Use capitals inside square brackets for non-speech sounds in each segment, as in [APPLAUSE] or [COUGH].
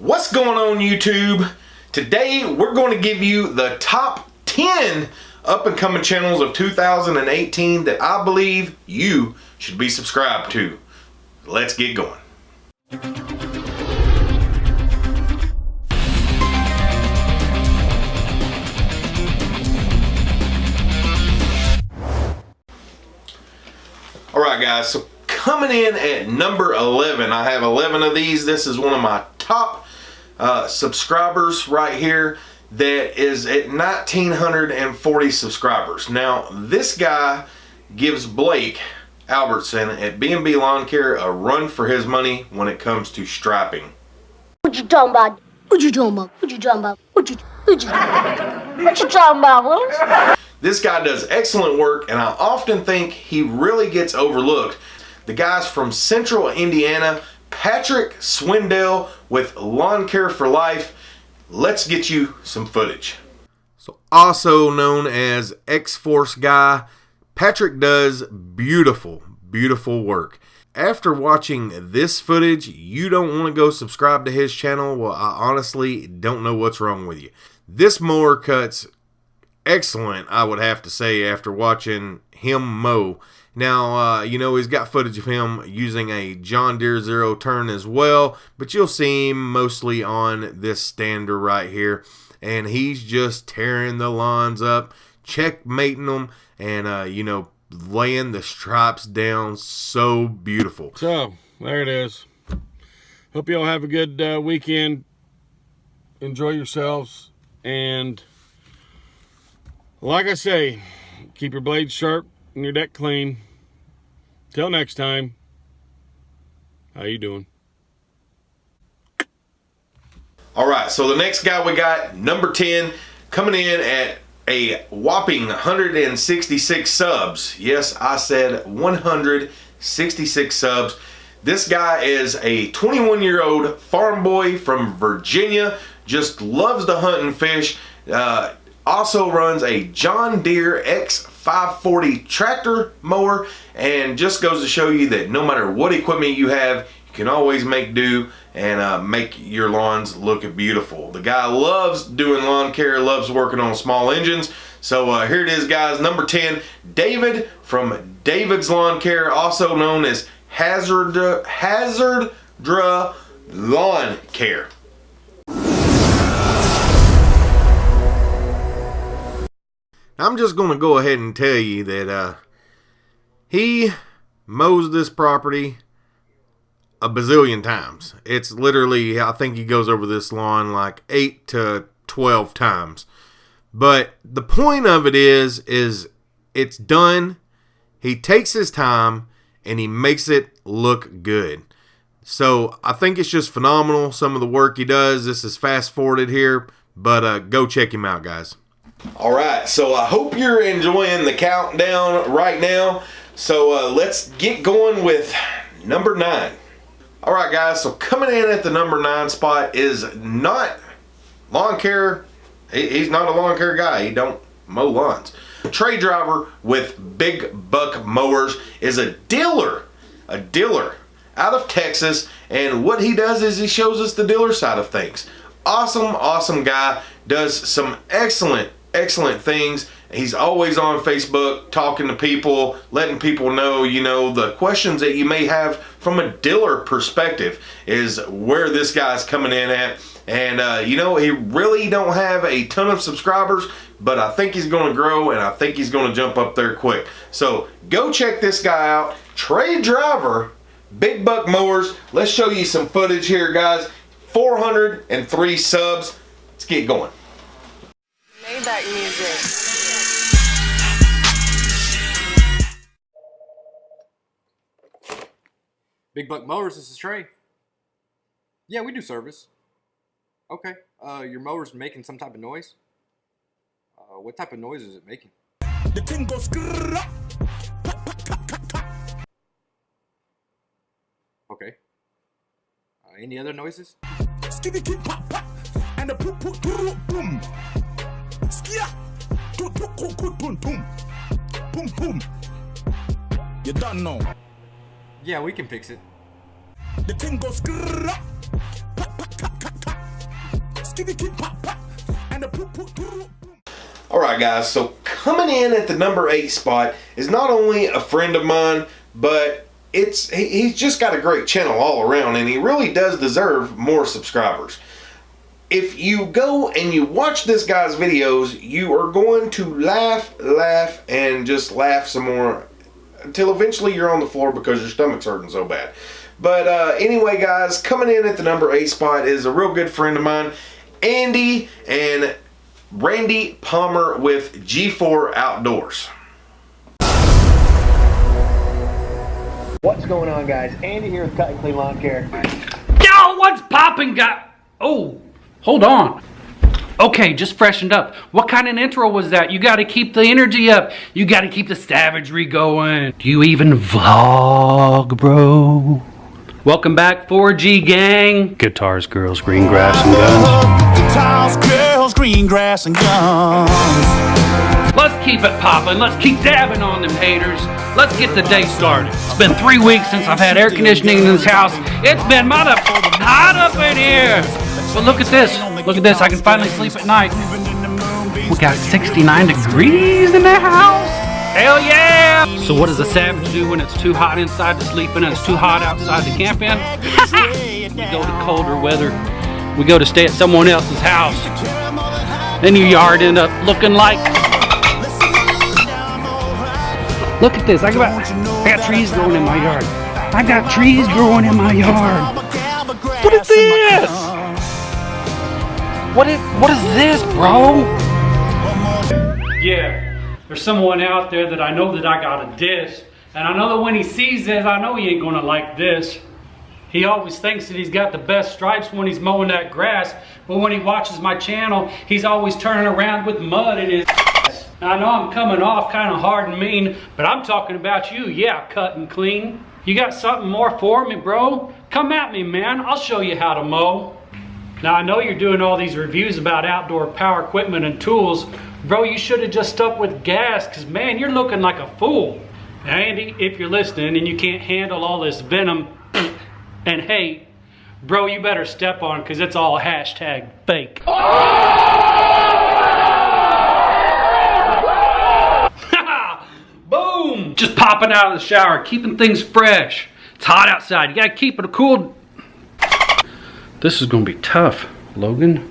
What's going on YouTube? Today we're going to give you the top 10 up and coming channels of 2018 that I believe you should be subscribed to. Let's get going. All right guys, so coming in at number 11, I have 11 of these. This is one of my top uh, subscribers right here that is at 1940 subscribers. Now, this guy gives Blake Albertson at B&B Lawn Care a run for his money when it comes to strapping. What you talking about? What you talking about? What you talking about? What you what you what you talking about, Willis? This guy does excellent work and I often think he really gets overlooked. The guy's from Central Indiana, Patrick Swindell with Lawn Care for Life. Let's get you some footage. So also known as X-Force Guy, Patrick does beautiful, beautiful work. After watching this footage, you don't want to go subscribe to his channel. Well, I honestly don't know what's wrong with you. This mower cuts excellent, I would have to say, after watching him mow. Now, uh, you know, he's got footage of him using a John Deere Zero Turn as well, but you'll see him mostly on this stander right here. And he's just tearing the lawns up, checkmating them, and, uh, you know, laying the stripes down so beautiful. So, there it is. Hope you all have a good uh, weekend. Enjoy yourselves. And like I say, keep your blades sharp and your deck clean. Till next time, how you doing? All right, so the next guy we got, number 10, coming in at a whopping 166 subs. Yes, I said 166 subs. This guy is a 21 year old farm boy from Virginia, just loves to hunt and fish. Uh, also runs a John Deere X540 tractor mower and just goes to show you that no matter what equipment you have, you can always make do and uh, make your lawns look beautiful. The guy loves doing lawn care, loves working on small engines. So uh, here it is guys, number 10, David from David's Lawn Care, also known as Hazard, Hazard Lawn Care. I'm just going to go ahead and tell you that uh, he mows this property a bazillion times. It's literally, I think he goes over this lawn like 8 to 12 times. But the point of it is, is it's done. He takes his time and he makes it look good. So I think it's just phenomenal. Some of the work he does. This is fast forwarded here, but uh, go check him out, guys. All right, so I hope you're enjoying the countdown right now. So uh, let's get going with number nine. All right, guys, so coming in at the number nine spot is not lawn care. he's not a lawn care guy. He don't mow lawns. Trey Driver with Big Buck Mowers is a dealer, a dealer out of Texas. And what he does is he shows us the dealer side of things. Awesome, awesome guy. Does some excellent excellent things. He's always on Facebook talking to people, letting people know, you know, the questions that you may have from a dealer perspective is where this guy's coming in at. And, uh, you know, he really don't have a ton of subscribers, but I think he's going to grow and I think he's going to jump up there quick. So go check this guy out. Trey Driver, Big Buck Mowers. Let's show you some footage here, guys. 403 subs. Let's get going back music. Big Buck Mowers, this is Trey. Yeah, we do service. Okay. Uh, your mower's making some type of noise? Uh, what type of noise is it making? The thing goes Okay. Uh, any other noises? And the boom. Skia! Boom, boom. Boom, boom. You done know. Yeah, we can fix it. The thing goes All right, guys. So coming in at the number eight spot is not only a friend of mine, but it's he, he's just got a great channel all around, and he really does deserve more subscribers. If you go and you watch this guy's videos, you are going to laugh, laugh, and just laugh some more until eventually you're on the floor because your stomach's hurting so bad. But uh, anyway, guys, coming in at the number eight spot is a real good friend of mine, Andy, and Randy Palmer with G4 Outdoors. What's going on, guys? Andy here with Cut and Clean Lawn Care. Yo, what's popping, guy? Oh, hold on. Okay, just freshened up. What kind of intro was that? You got to keep the energy up. You got to keep the savagery going. Do you even vlog, bro? Welcome back, 4G gang. Guitars, girls, green grass, and guns. Guitars, girls, green grass, and guns. Let's keep it popping. Let's keep dabbing on them haters. Let's get the day started. It's been three weeks since I've had air conditioning in this house. It's been mother hot up in here. But look at this. Look at this. I can finally sleep at night. We got 69 degrees in the house. Hell yeah! So what does a savage do when it's too hot inside to sleep in and it's too hot outside to camp in? [LAUGHS] we go to colder weather. We go to stay at someone else's house. Then your yard end up looking like Look at this. I got, I got trees growing in my yard. I got trees growing in my yard. What is this? What is what is this, bro? Yeah, there's someone out there that I know that I got a diss. And I know that when he sees this, I know he ain't gonna like this. He always thinks that he's got the best stripes when he's mowing that grass, but when he watches my channel, he's always turning around with mud in his I know I'm coming off kind of hard and mean, but I'm talking about you. Yeah, cut and clean. You got something more for me, bro? Come at me, man. I'll show you how to mow. Now, I know you're doing all these reviews about outdoor power equipment and tools. Bro, you should have just stuck with gas, because, man, you're looking like a fool. Now, Andy, if you're listening and you can't handle all this venom [CLEARS THROAT] and hate, bro, you better step on because it's all hashtag fake. [LAUGHS] Boom! Just popping out of the shower, keeping things fresh. It's hot outside. You gotta keep it cool. This is gonna be tough, Logan.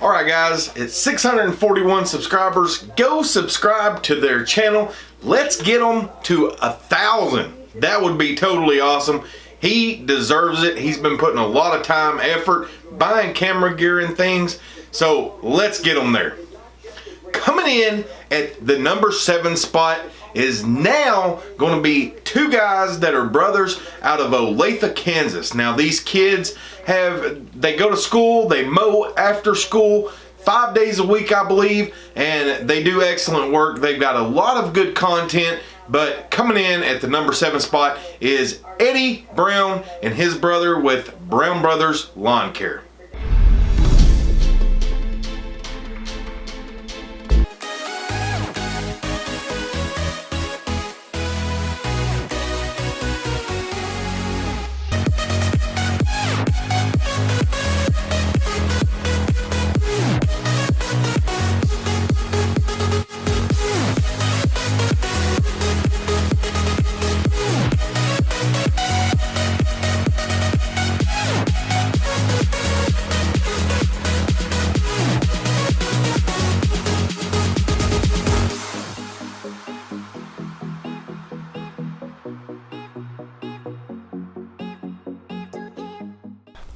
All right, guys, it's 641 subscribers. Go subscribe to their channel. Let's get them to a thousand. That would be totally awesome. He deserves it. He's been putting a lot of time, effort, buying camera gear and things. So let's get him there. Coming in at the number seven spot is now going to be two guys that are brothers out of Olathe, Kansas. Now these kids have, they go to school, they mow after school, five days a week I believe, and they do excellent work. They've got a lot of good content, but coming in at the number seven spot is Eddie Brown and his brother with Brown Brothers Lawn Care.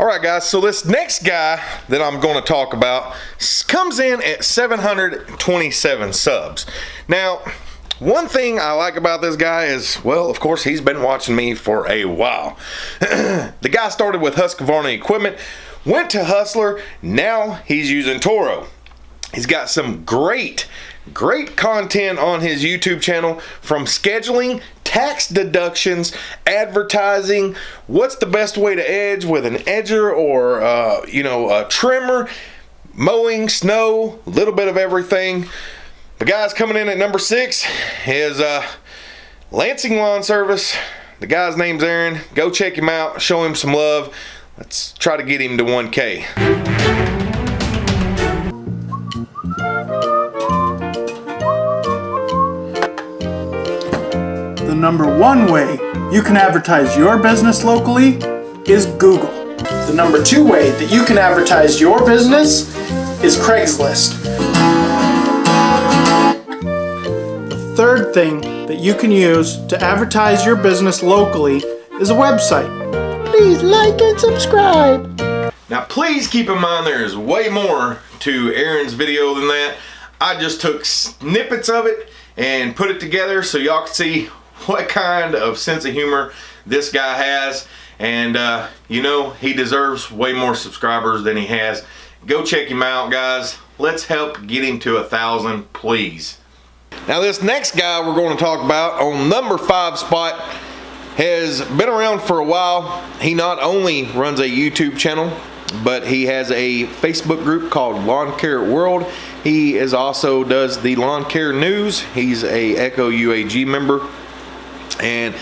Right, guys, so this next guy that I'm going to talk about comes in at 727 subs. Now, one thing I like about this guy is, well, of course, he's been watching me for a while. [CLEARS THROAT] the guy started with Husqvarna equipment, went to Hustler, now he's using Toro. He's got some great, great content on his YouTube channel from scheduling tax deductions, advertising, what's the best way to edge with an edger or, uh, you know, a trimmer, mowing, snow, a little bit of everything. The guy's coming in at number six is uh, Lansing Lawn Service. The guy's name's Aaron. Go check him out, show him some love. Let's try to get him to 1K. Number one way you can advertise your business locally is Google. The number two way that you can advertise your business is Craigslist. The third thing that you can use to advertise your business locally is a website. Please like and subscribe. Now please keep in mind there is way more to Aaron's video than that. I just took snippets of it and put it together so y'all can see [LAUGHS] what kind of sense of humor this guy has. And uh, you know, he deserves way more subscribers than he has. Go check him out, guys. Let's help get him to a thousand, please. Now this next guy we're going to talk about on number five spot has been around for a while. He not only runs a YouTube channel, but he has a Facebook group called Lawn Care World. He is also does the Lawn Care News. He's a Echo UAG member. And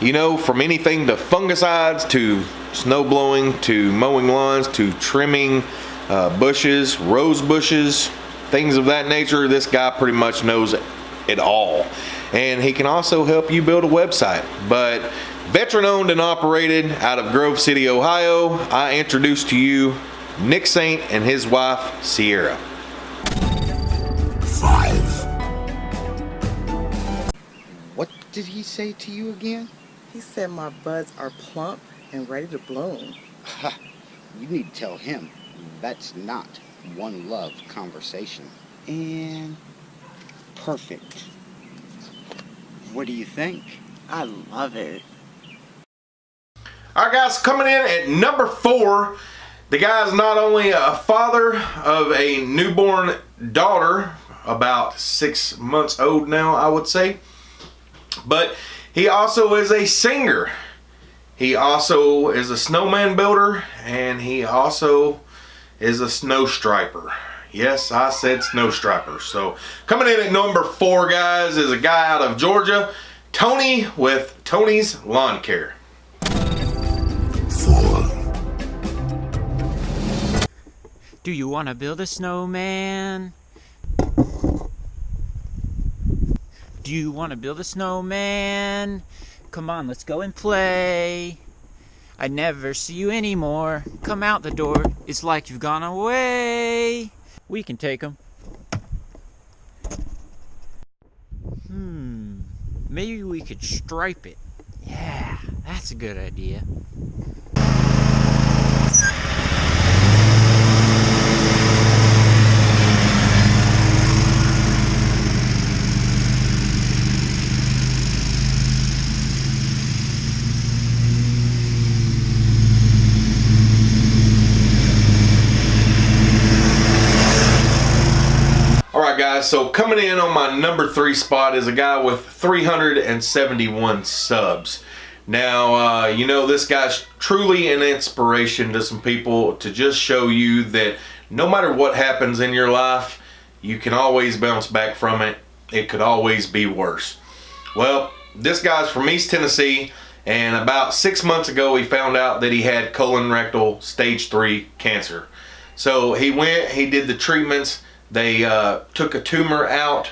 you know, from anything to fungicides to snow blowing to mowing lawns to trimming uh, bushes, rose bushes, things of that nature, this guy pretty much knows it all. And he can also help you build a website. But veteran owned and operated out of Grove City, Ohio, I introduce to you Nick Saint and his wife, Sierra. Five. Did he say to you again? He said my buds are plump and ready to bloom. Ha, you need to tell him that's not one love conversation. And perfect. What do you think? I love it. All right, guys, coming in at number four, the guy is not only a father of a newborn daughter, about six months old now, I would say, but he also is a singer. He also is a snowman builder, and he also is a snow striper. Yes, I said snow striper. So coming in at number four, guys, is a guy out of Georgia, Tony with Tony's Lawn Care. Do you want to build a snowman? Do you want to build a snowman? Come on, let's go and play. I never see you anymore. Come out the door. It's like you've gone away. We can take them. Hmm. Maybe we could stripe it. Yeah, that's a good idea. Alright guys, so coming in on my number three spot is a guy with 371 subs. Now, uh, you know, this guy's truly an inspiration to some people to just show you that no matter what happens in your life, you can always bounce back from it. It could always be worse. Well, this guy's from East Tennessee, and about six months ago, he found out that he had colon rectal stage three cancer. So he went, he did the treatments, they uh, took a tumor out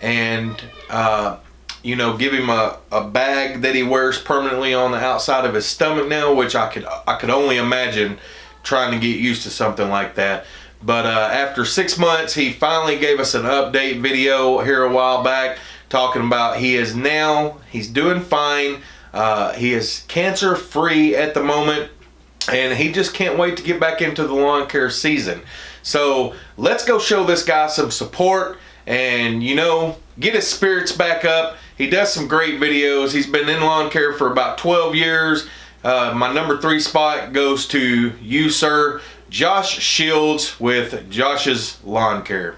and uh, you know give him a, a bag that he wears permanently on the outside of his stomach now which I could I could only imagine trying to get used to something like that. But uh, after six months he finally gave us an update video here a while back talking about he is now he's doing fine. Uh, he is cancer free at the moment and he just can't wait to get back into the lawn care season so let's go show this guy some support and you know get his spirits back up. He does some great videos. He's been in lawn care for about 12 years. Uh, my number three spot goes to you sir josh shields with josh's lawn care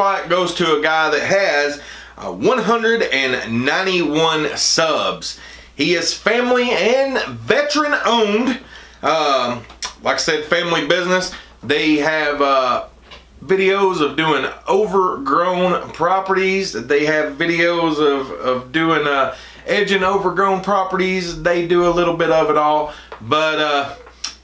spot goes to a guy that has uh, 191 subs. He is family and veteran owned. Um, like I said, family business. They have uh, videos of doing overgrown properties. They have videos of, of doing uh, edging overgrown properties. They do a little bit of it all. But uh,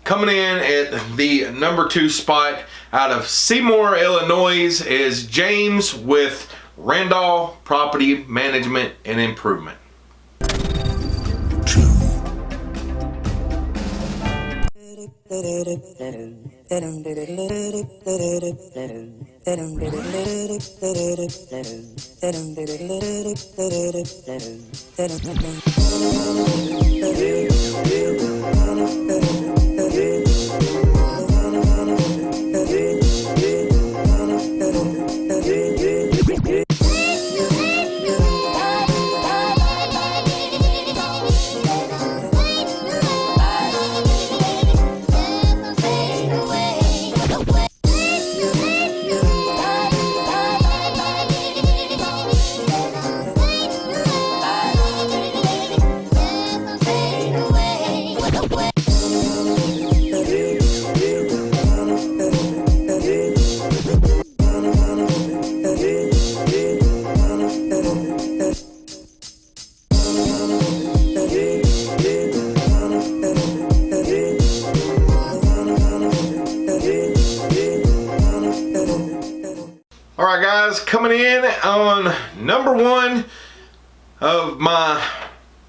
coming in at the number two spot out of Seymour, Illinois is James with Randall Property Management and Improvement. All right, guys, coming in on number one of my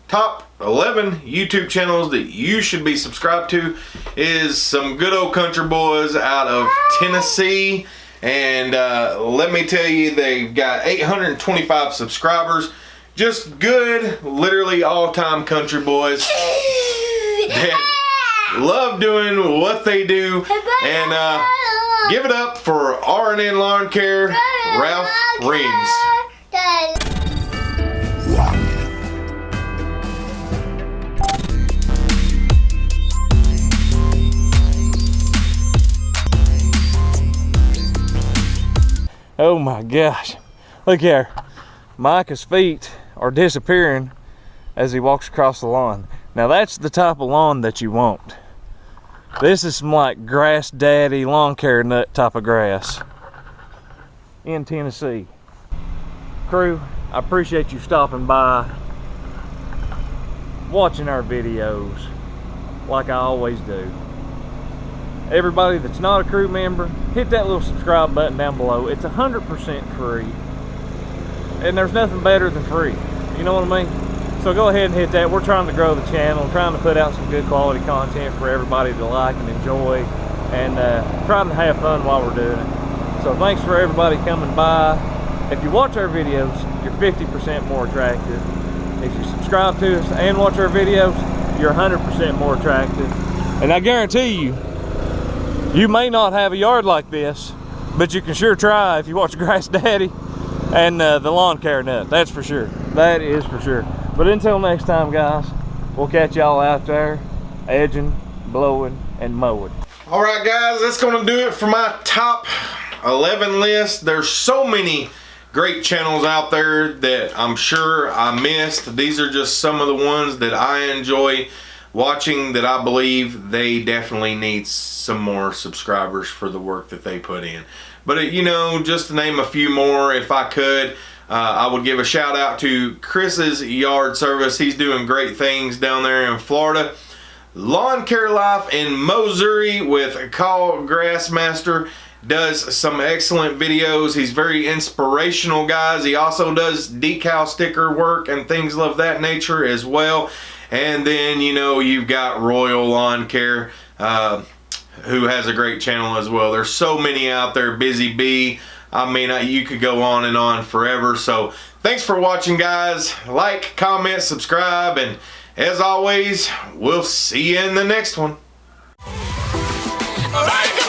top 11 YouTube channels that you should be subscribed to is some good old country boys out of Tennessee. And uh, let me tell you, they've got 825 subscribers. Just good, literally all-time country boys [LAUGHS] that love doing what they do. And uh, give it up for R&N Lawn Care, Ralph Reams. Oh my gosh. Look here. Micah's feet are disappearing as he walks across the lawn. Now that's the type of lawn that you want. This is some like grass daddy lawn care nut type of grass in Tennessee. Crew, I appreciate you stopping by, watching our videos like I always do. Everybody that's not a crew member, hit that little subscribe button down below. It's 100% free. And there's nothing better than free. You know what I mean? So go ahead and hit that. We're trying to grow the channel, trying to put out some good quality content for everybody to like and enjoy, and uh, trying to have fun while we're doing it. So thanks for everybody coming by. If you watch our videos, you're 50% more attractive. If you subscribe to us and watch our videos, you're 100% more attractive. And I guarantee you, you may not have a yard like this, but you can sure try if you watch [LAUGHS] Grass Daddy and uh, the lawn care nut. That's for sure. That is for sure. But until next time, guys, we'll catch y'all out there edging, blowing, and mowing. All right, guys, that's going to do it for my top 11 list. There's so many great channels out there that I'm sure I missed. These are just some of the ones that I enjoy watching that I believe they definitely need some more subscribers for the work that they put in. But, uh, you know, just to name a few more, if I could, uh, I would give a shout out to Chris's Yard Service. He's doing great things down there in Florida. Lawn Care Life in Missouri with Call Grassmaster does some excellent videos. He's very inspirational, guys. He also does decal sticker work and things of that nature as well. And then, you know, you've got Royal Lawn Care, uh, who has a great channel as well. There's so many out there. Busy Bee. I mean, you could go on and on forever. So thanks for watching, guys. Like, comment, subscribe, and as always, we'll see you in the next one. Bye.